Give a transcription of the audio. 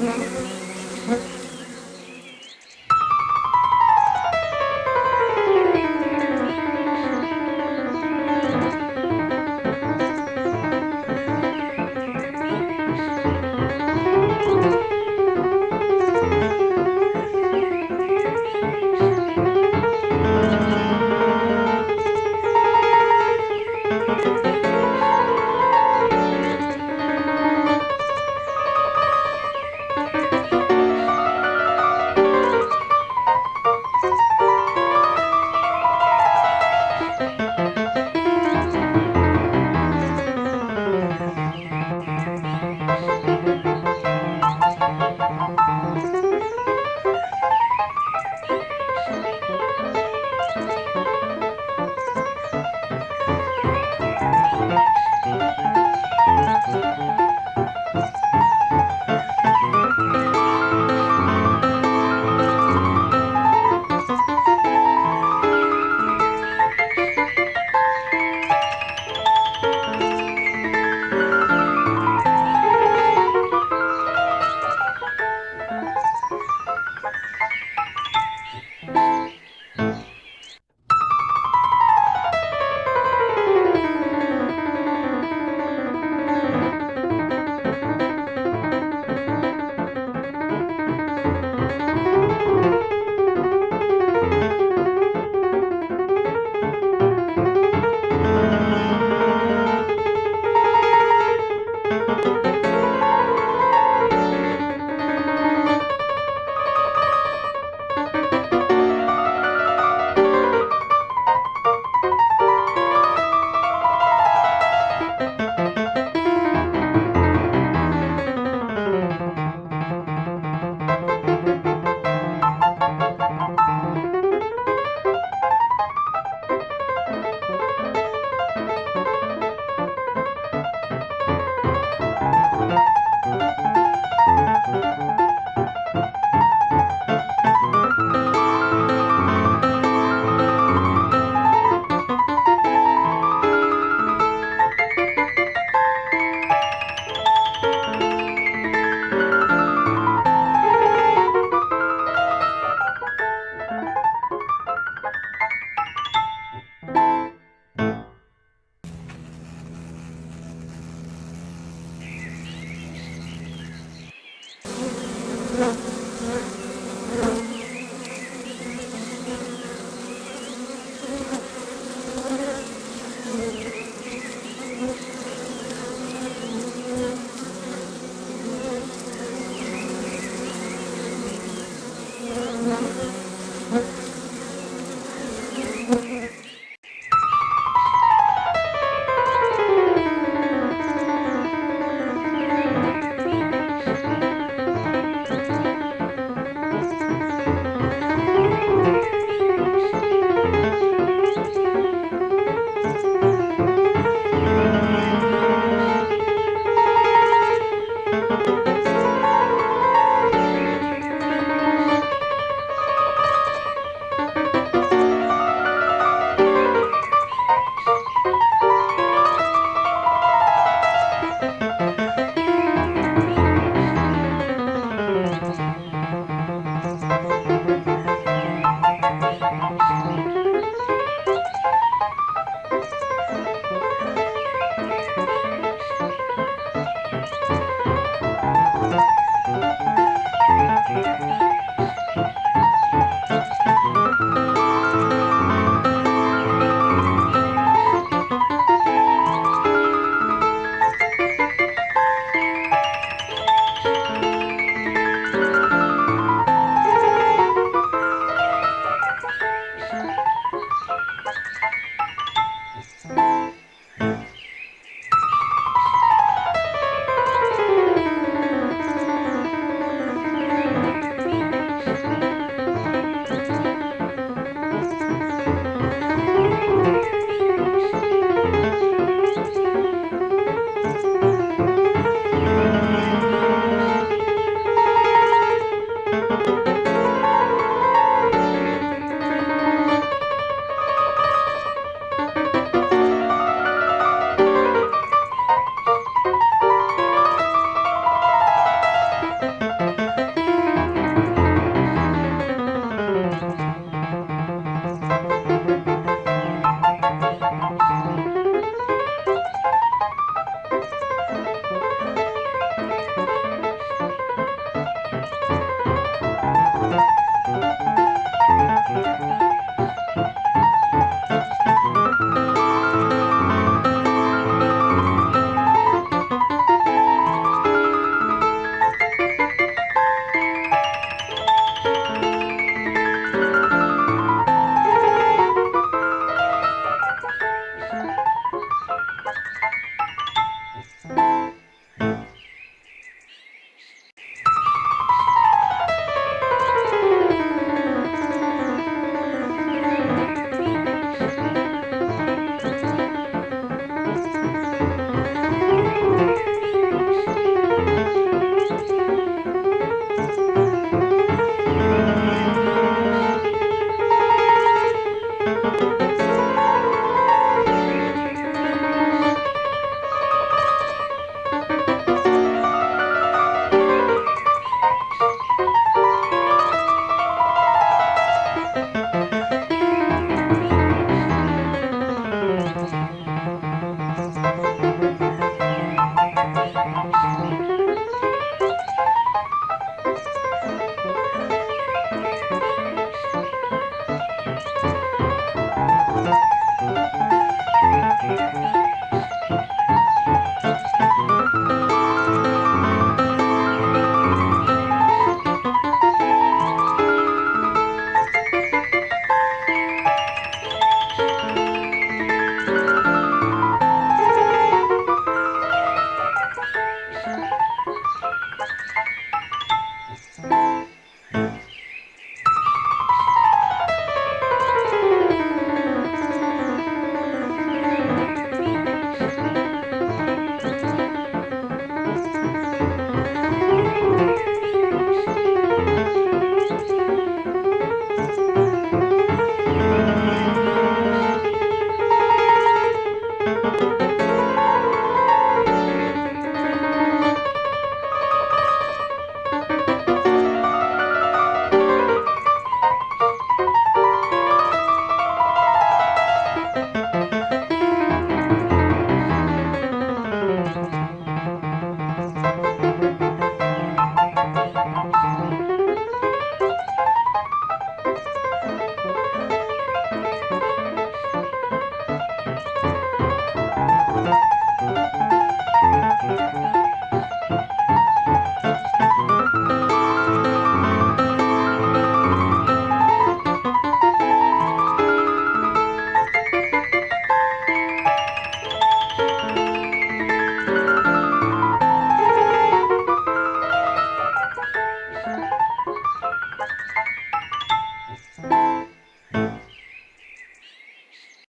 Mm-hmm. Mm-hmm.